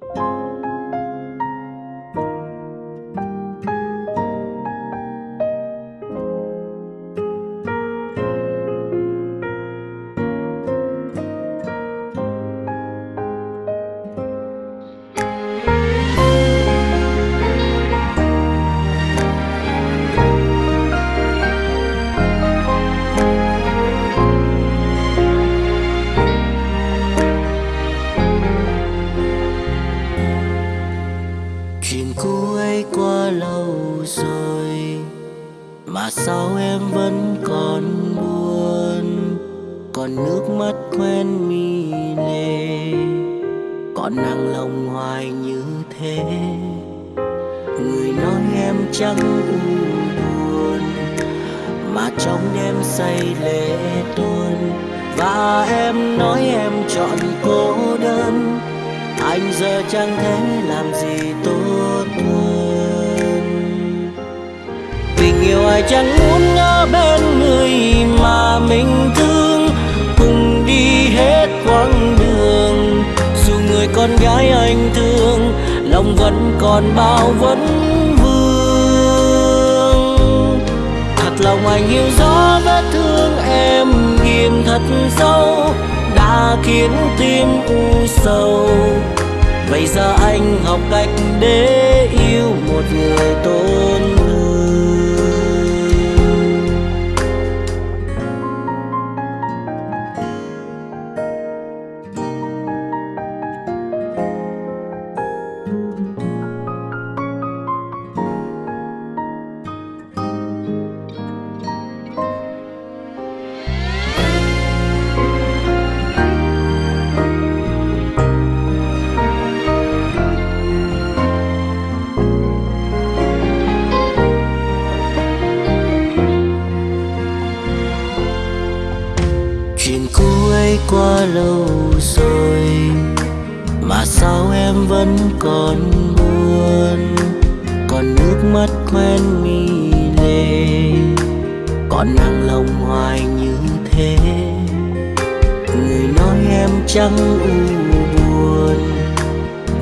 Bye. Chuyện cũ ấy qua lâu rồi, mà sao em vẫn còn buồn? Còn nước mắt quen mi lệ còn nặng lòng hoài như thế. Người nói em chẳng u buồn, mà trong đêm say lệ tuôn. Và em nói em chọn cô đơn, anh giờ chẳng thể làm gì tôi. Tình ai chẳng muốn ở bên người mà mình thương? Cùng đi hết quãng đường, dù người con gái anh thương, lòng vẫn còn bao vấn vương. Thật lòng anh hiểu rõ vết thương em ghim thật sâu, đã khiến tim u sầu. Vậy giờ anh học cách để yêu một người tôn chuyện cũ ấy qua lâu rồi, mà sao em vẫn còn buồn? Còn nước mắt quen mi lệ còn nặng lòng hoài như thế. Người nói em chẳng u buồn,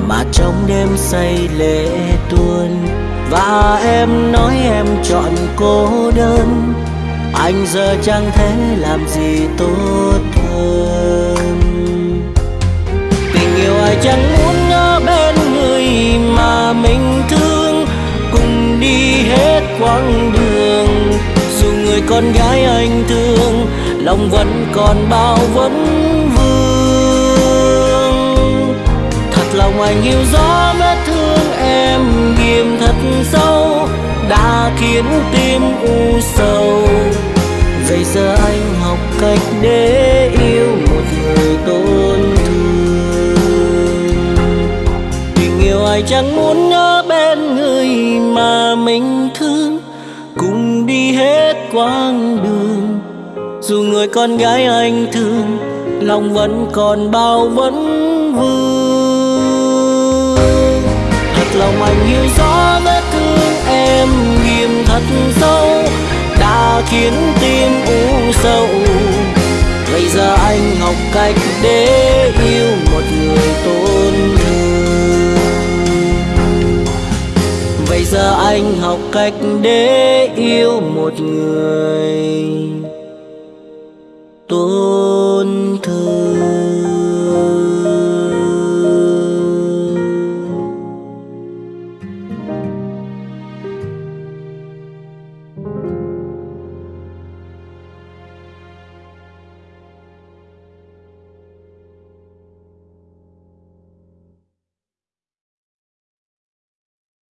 mà trong đêm say lệ tuôn. Và em nói em chọn cô đơn anh giờ chẳng thể làm gì tốt hơn. Tình yêu ai chẳng muốn ở bên người mà mình thương. Cùng đi hết quãng đường, dù người con gái anh thương, lòng vẫn còn bao vấn vương. Thật lòng anh hiểu rõ vết thương em ghim thật sâu, đã khiến tim u sầu. Vậy giờ anh học cách để yêu một người tôn thương Tình yêu ai chẳng muốn nhớ bên người mà mình thương. Cùng đi hết quãng đường, Dù người con gái anh thương, Lòng vẫn còn bao vấn vương. Thật lòng anh hiểu rõ vết thương em, nghiêm thật sâu, đã khiến học cách để yêu một người tôn thương Bây giờ anh học cách để yêu một người tôn